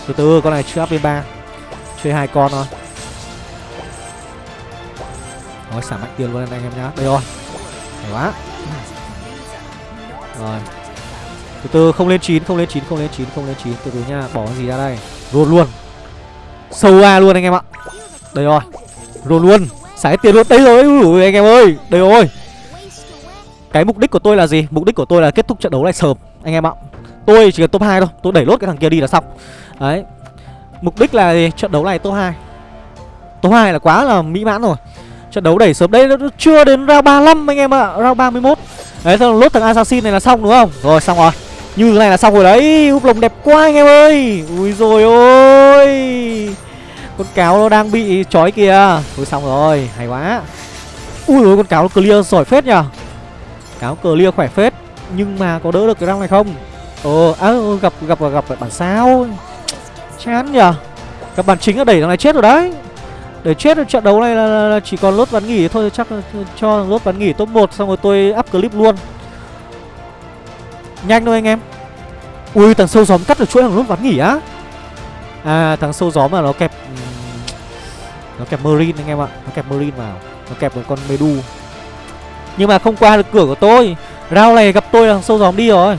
[SPEAKER 1] từ từ con này chưa áp lên ba. Chơi hai con thôi. Nói xả mạnh tiền luôn anh em nhá. Đây rồi. Hay quá. Rồi. Từ từ không lên chín không lên chín không lên chín không lên chín. Từ từ nha bỏ cái gì ra đây? Luôn luôn. Sâu a luôn anh em ạ. Đây rồi. Luôn luôn. Xả tiền luôn. Đây rồi Ui, anh em ơi. Đây rồi. Cái mục đích của tôi là gì? Mục đích của tôi là kết thúc trận đấu này sớm anh em ạ tôi chỉ cần top 2 thôi, tôi đẩy lốt cái thằng kia đi là xong. Đấy. Mục đích là gì? trận đấu này top 2 Top 2 là quá là mỹ mãn rồi. Trận đấu đẩy sớm đây nó chưa đến round 35 anh em ạ à. Round 31 Đấy, xong lốt thằng assassin này là xong đúng không? Rồi, xong rồi. Như thế này là xong rồi đấy. Úp lồng đẹp quá anh em ơi. Ui rồi ôi. Con cáo nó đang bị trói kìa. Ui, xong rồi. Hay quá. Ui ôi, con cáo nó clear giỏi phết nhở Cáo clear khỏe phết. Nhưng mà có đỡ được cái răng này không? Ồ à, gặp gặp gặp bản sao Chán nhờ. Các bản chính là đẩy thằng này chết rồi đấy. Để chết trận đấu này là, là, là chỉ còn lốt ván nghỉ thôi Chắc cho lốt ván nghỉ top 1 Xong rồi tôi up clip luôn. Nhanh thôi anh em. Ui thằng sâu gióm cắt được chuỗi thằng lốt ván nghỉ á. À thằng sâu gióm mà nó kẹp Nó kẹp Marine anh em ạ. Nó kẹp Marine vào. Nó kẹp một con Medu. Nhưng mà không qua được cửa của tôi. Rao này gặp tôi là thằng sâu gióm đi rồi.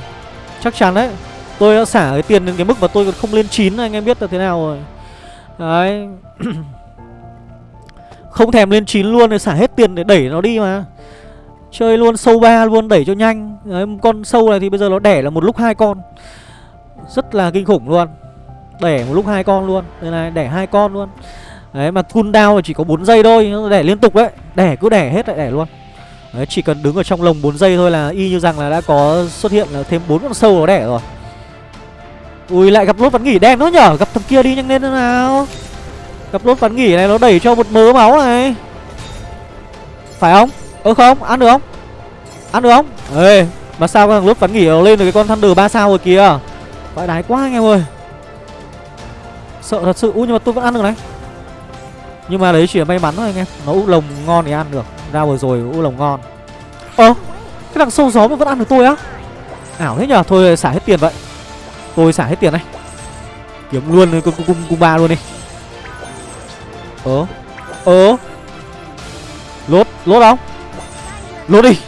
[SPEAKER 1] Chắc chắn đấy. Tôi đã xả cái tiền đến cái mức mà tôi còn không lên 9 Anh em biết là thế nào rồi. Đấy. [clears throat] Không thèm lên 9 luôn thì xả hết tiền để đẩy nó đi mà. Chơi luôn sâu ba luôn đẩy cho nhanh. Đấy, Con sâu này thì bây giờ nó đẻ là một lúc hai con. Rất là kinh khủng luôn. Đẻ một lúc hai con luôn. Đây này đẻ hai con luôn. Đấy mà cooldown là chỉ có 4 giây thôi Đẻ liên tục đấy. Đẻ cứ đẻ hết lại đẻ luôn. Đấy, chỉ cần đứng ở trong lồng 4 giây thôi là y như rằng là đã có xuất hiện là thêm bốn con sâu nó đẻ rồi. Ui, lại gặp lốt bắn nghỉ đen nữa nhở? Gặp thằng kia đi nhanh lên nào? Gặp lốt bắn nghỉ này nó đẩy cho một mớ máu này. Phải không? Ơ, không? Ăn được không? Ăn được không? Ê, Mà sao thằng lốt bắn nghỉ nó lên được cái con Thunder 3 sao rồi kìa? Phải đái quá anh em ơi. Sợ thật sự. Ui, nhưng mà tôi vẫn ăn được này. Nhưng mà đấy chỉ là may mắn thôi anh em. Nó úp lồng ngon thì ăn được. Ra vừa rồi úp lồng ngon. Ơ Cái thằng sâu gió mà vẫn ăn được tôi á? Ảo thế nhở Thôi xả hết tiền vậy. Tôi xả hết tiền này. Kiếm luôn cung cung cung ba luôn đi. Ớ Ớ Lốt Lốt không? Lốt đi.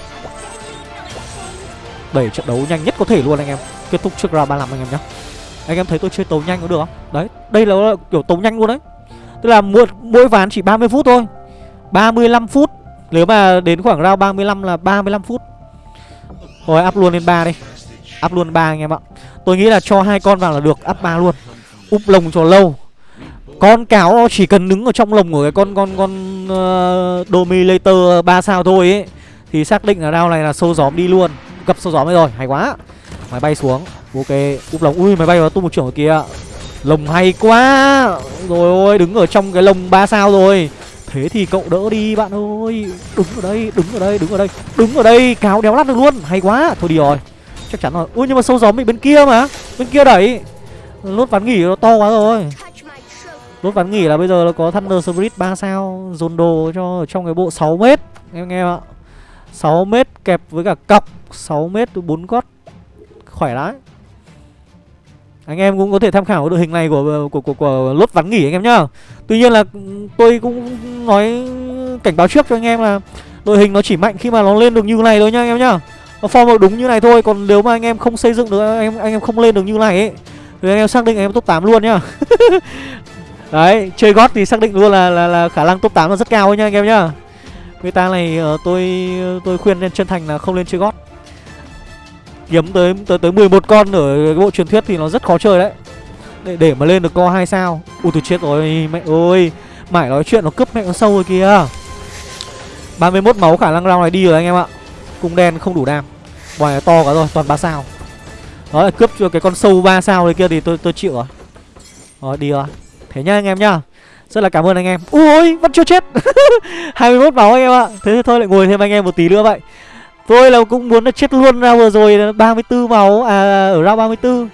[SPEAKER 1] Đẩy trận đấu nhanh nhất có thể luôn anh em. Kết thúc trước round 35 anh em nhé Anh em thấy tôi chơi tấu nhanh có được không? Đấy Đây là kiểu tấu nhanh luôn đấy. Tức là mỗi, mỗi ván chỉ 30 phút thôi. 35 phút nếu mà đến khoảng round 35 là 35 phút. Rồi up luôn lên 3 đi. Up luôn 3 anh em ạ. Tôi nghĩ là cho hai con vào là được Up 3 luôn. Úp lồng cho lâu. Con cáo nó chỉ cần đứng ở trong lồng của cái con con con uh, Dominator 3 sao thôi ấy Thì xác định là round này là sâu gióm đi luôn. Gặp sâu gióm rồi, hay quá. Máy bay xuống, ok Úp lồng, ui máy bay vào tung một trưởng ở kia. Lồng hay quá. Rồi ôi, đứng ở trong cái lồng 3 sao rồi. Thế thì cậu đỡ đi bạn ơi. Đứng ở đây, đứng ở đây, đứng ở đây. Đứng ở đây, cáo đéo lát được luôn. Hay quá, thôi đi rồi. Chắc chắn rồi. Ui nhưng mà sâu gió bị bên kia mà. Bên kia đẩy. Lốt ván nghỉ nó to quá rồi. Lốt ván nghỉ là bây giờ nó có Thunder Spirit 3 sao Dồn đồ cho trong cái bộ 6 mét. Em nghe ạ. 6 mét kẹp với cả cọc. 6 mét 4 gót. Khỏe lắm anh em cũng có thể tham khảo đội hình này của của của, của lốt vắn nghỉ anh em nhá. Tuy nhiên là ừ, tôi cũng nói cảnh báo trước cho anh em là đội hình nó chỉ mạnh khi mà nó lên được như này thôi nhá anh em nhá. Nó form được đúng như này thôi, còn nếu mà anh em không xây dựng được anh em anh em không lên được như này ấy thì anh em xác định anh em top 8 luôn nhá. [laughs] Đấy, chơi gót thì xác định luôn là là, là khả năng top 8 là rất cao nhá anh em nhá. Meta này uh, tôi tôi khuyên lên chân thành là không lên chơi gót kiếm tới tới tới 11 con ở cái bộ truyền thuyết thì nó rất khó chơi đấy. Để để mà lên được co hai sao. Ui, tôi chết rồi, mẹ ơi. Mãi nói chuyện nó cướp mẹ nó sâu rồi kìa. 31 máu khả năng round này đi rồi anh em ạ. Cung đen không đủ đam. Ngoài to quá rồi, toàn ba sao. Đó là cướp cho cái con sâu 3 sao này kia thì tôi tôi chịu rồi. Rồi, đi rồi. Thế nhá anh em nhá rất là cảm ơn anh em. Ui, vẫn chưa chết. [laughs] 21 máu anh em ạ. Thế thì thôi, lại ngồi thêm anh em một tí nữa vậy thôi là cũng muốn là chết luôn ra vừa rồi 34 máu à ở round 34.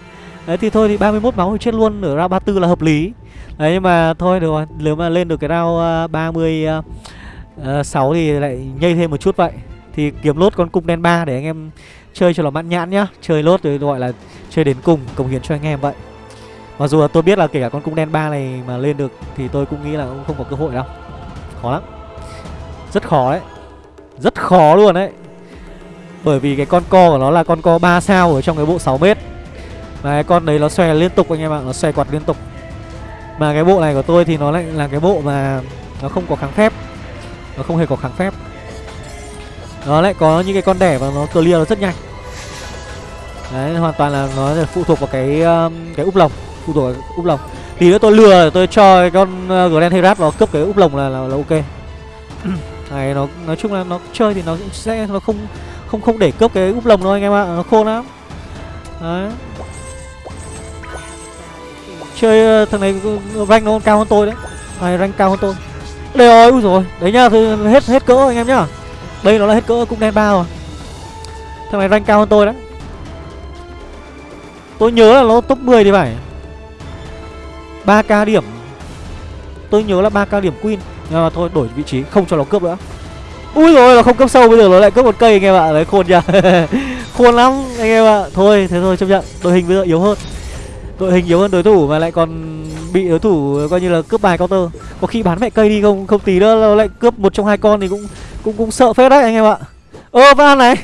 [SPEAKER 1] Đấy thì thôi thì 31 máu thì chết luôn ở round 34 là hợp lý. Đấy nhưng mà thôi được rồi, nếu mà lên được cái round uh, 36 uh, thì lại nhây thêm một chút vậy. Thì kiếm lốt con cung đen 3 để anh em chơi cho nó mãn nhãn nhá. Chơi lốt thì gọi là chơi đến cùng, cống hiến cho anh em vậy. Mặc dù là tôi biết là kể cả con cung đen 3 này mà lên được thì tôi cũng nghĩ là cũng không có cơ hội đâu. Khó lắm. Rất khó đấy. Rất khó luôn đấy bởi vì cái con co của nó là con co 3 sao ở trong cái bộ 6 mét Và cái con đấy nó xòe liên tục anh em ạ Nó xòe quạt liên tục. Mà cái bộ này của tôi thì nó lại là cái bộ mà Nó không có kháng phép. Nó không hề có kháng phép. Nó lại có những cái con đẻ và nó clear nó rất nhanh. Đấy hoàn toàn là nó phụ thuộc vào cái um, cái úp lồng Phụ thuộc vào úp lồng. Tí nữa tôi lừa tôi cho cái con uh, Grand Herat nó cướp cái úp lồng là, là, là ok. Này nó nói chung là nó chơi thì nó sẽ nó không không không để cướp cái úp lồng đâu anh em ạ. Nó khôn lắm. Đấy. Chơi ờ, thằng này rank nó cao hơn tôi đấy. Này rank cao hơn tôi. Đây rồi ui rồi đấy nhá hết hết cỡ anh em nhá. Đây nó là hết cỡ cũng đen ba rồi. Thằng này rank cao hơn tôi đấy. Tôi nhớ là nó top 10 thì phải. 3k điểm. Tôi nhớ là 3k điểm queen. Nhưng mà thôi, đổi vị trí, không cho nó cướp nữa úi rồi nó không cấp sâu bây giờ, nó lại cấp một cây anh em ạ. Đấy, khôn nhỉ [laughs] khôn lắm anh em ạ. Thôi, thế thôi, chấp nhận. Đội hình bây giờ yếu hơn. Đội hình yếu hơn đối thủ mà lại còn bị đối thủ coi như là cướp bài counter. Có khi bán mẹ cây đi không? Không tí nữa, nó lại cướp một trong hai con thì cũng cũng cũng sợ phết đấy anh em ạ. Ơ vẫn ăn này.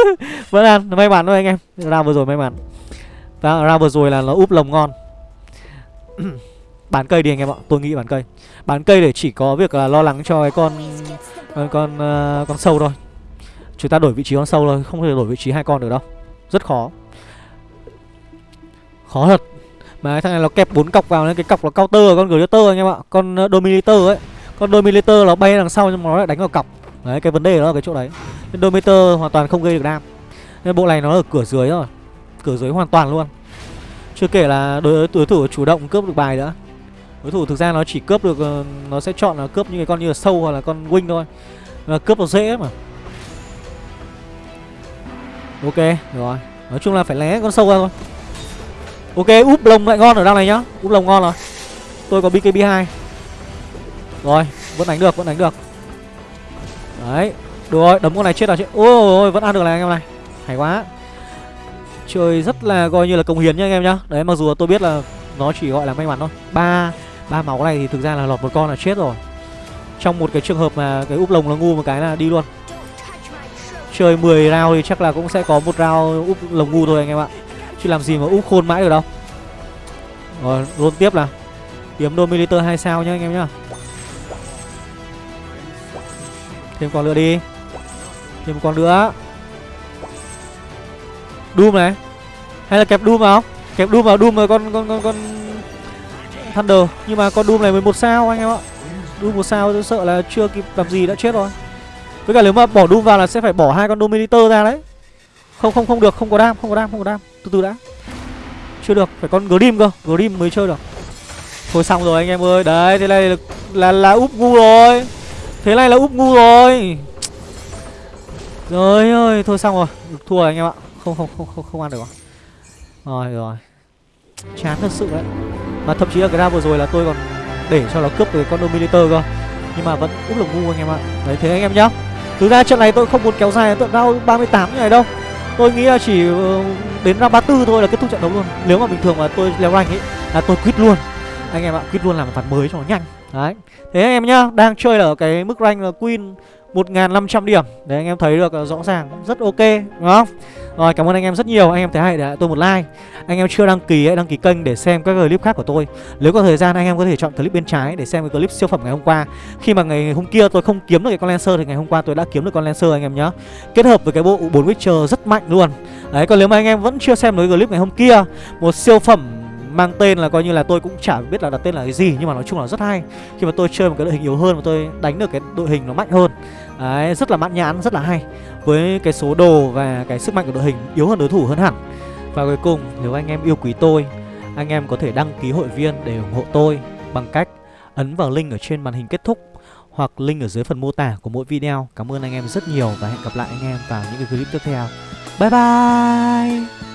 [SPEAKER 1] [laughs] Vẫn ăn may mắn thôi anh em. Ra vừa rồi may mắn. Ra vừa rồi là nó úp lồng ngon. [clears throat] bán cây đi anh em ạ tôi nghĩ bán cây. Bán cây để chỉ có việc là lo lắng cho cái con ờ, con con, uh, con sâu thôi. Chúng ta đổi vị trí con sâu thôi không thể đổi vị trí hai con được đâu. Rất khó. Khó thật. Mà cái thằng này nó kẹp bốn cọc vào nên cái cọc là counter con glitter anh em ạ con uh, dominator ấy. Con dominator nó bay đằng sau nhưng mà nó lại đánh vào cọc. Đấy cái vấn đề đó là cái chỗ đấy. Nên dominator hoàn toàn không gây được đam. Nên bộ này nó ở cửa dưới rồi. Cửa dưới hoàn toàn luôn. Chưa kể là đối, đối thủ chủ động cướp được bài nữa đối thủ thực ra nó chỉ cướp được ờ, nó sẽ chọn là cướp những cái con như là sâu hoặc là con wing thôi. Là cướp nó dễ mà. Ok rồi. Nói chung là phải lé con sâu ra thôi. Ok, úp lồng lại ngon ở đằng này nhá. Úp lồng ngon rồi. Tôi có bkb 2 rồi, vẫn đánh được, vẫn đánh được. Đấy, được rồi, đấm con này chết là chết ôi vẫn ăn được này anh em này. Hay quá. Chơi rất là coi như là công hiến nhá anh em nhá. Đấy, mặc dù tôi biết là nó chỉ gọi là may mắn thôi. Ba ba máu này thì thực ra là lọt một con là chết rồi. Trong một cái trường hợp mà cái úp lồng nó ngu một cái là đi luôn. Chơi 10 round thì chắc là cũng sẽ có một round úp lồng ngu thôi anh em ạ. Chứ làm gì mà úp khôn mãi được đâu. Rồi luôn tiếp là kiếm dominator hai sao nhá anh em nhá. Thêm con nữa đi. Thêm một con nữa. Doom này. Hay là kẹp doom vào? Kẹp doom vào, doom rồi con con con con Thunder. Nhưng mà con Doom này 11 sao anh em ạ. Doom một sao tôi sợ là chưa kịp làm gì đã chết rồi. Với cả nếu mà bỏ Doom vào là sẽ phải bỏ hai con Dominator ra đấy. Không không không được, không có đam, không có đam, không có đam. Từ từ đã. Chưa được, phải con Grim cơ, Grim mới chơi được. Thôi xong rồi anh em ơi, đấy, thế này là, là, là úp ngu rồi. Thế này là úp ngu rồi. Trời ơi, thôi xong rồi. Thua rồi anh em ạ. Không không không không, không ăn được rồi Rồi rồi. Chán thật sự đấy. Mà thậm chí là cái ra vừa rồi là tôi còn để cho nó cướp được con Dominator cơ. Nhưng mà vẫn úp là ngu anh em ạ. Đấy thế anh em nhá. Thực ra trận này tôi không muốn kéo dài tận round 38 như này đâu. Tôi nghĩ là chỉ ờ, đến round 34 thôi là kết thúc trận đấu luôn. Nếu mà bình thường mà tôi leo rank ấy là tôi quit luôn. Anh em ạ, quit luôn làm một ván mới cho nó nhanh. Đấy. Thế anh em nhá, đang chơi ở cái mức rank là Queen 1.500 điểm. Để anh em thấy được ờ, rõ ràng rất ok, Đúng không? Rồi, cảm ơn anh em rất nhiều. Anh em thấy hay để tôi một like. Anh em chưa đăng ký hãy đăng ký kênh để xem các clip khác của tôi. Nếu có thời gian, anh em có thể chọn clip bên trái Để xem cái clip siêu phẩm ngày hôm qua. Khi mà ngày hôm kia tôi không kiếm được cái con Lancer Thì ngày hôm qua tôi đã kiếm được con Lancer, anh em nhé Kết hợp với cái bộ 4 Witcher rất mạnh luôn. Đấy, còn nếu mà anh em vẫn chưa xem được clip ngày hôm kia, Một siêu phẩm mang tên là coi như là tôi cũng chả biết là đặt tên là cái gì, nhưng mà nói chung là rất hay. Khi mà tôi chơi một cái đội hình yếu hơn và tôi đánh được cái đội hình nó mạnh hơn. Đấy, rất là mãn nhãn, rất là hay. Với cái số đồ và cái sức mạnh của đội hình yếu hơn đối thủ hơn hẳn. Và cuối cùng, nếu anh em yêu quý tôi, anh em có thể đăng ký hội viên để ủng hộ tôi bằng cách ấn vào link ở trên màn hình kết thúc hoặc link ở dưới phần mô tả của mỗi video. Cảm ơn anh em rất nhiều và hẹn gặp lại anh em vào những cái clip tiếp theo. Bye bye!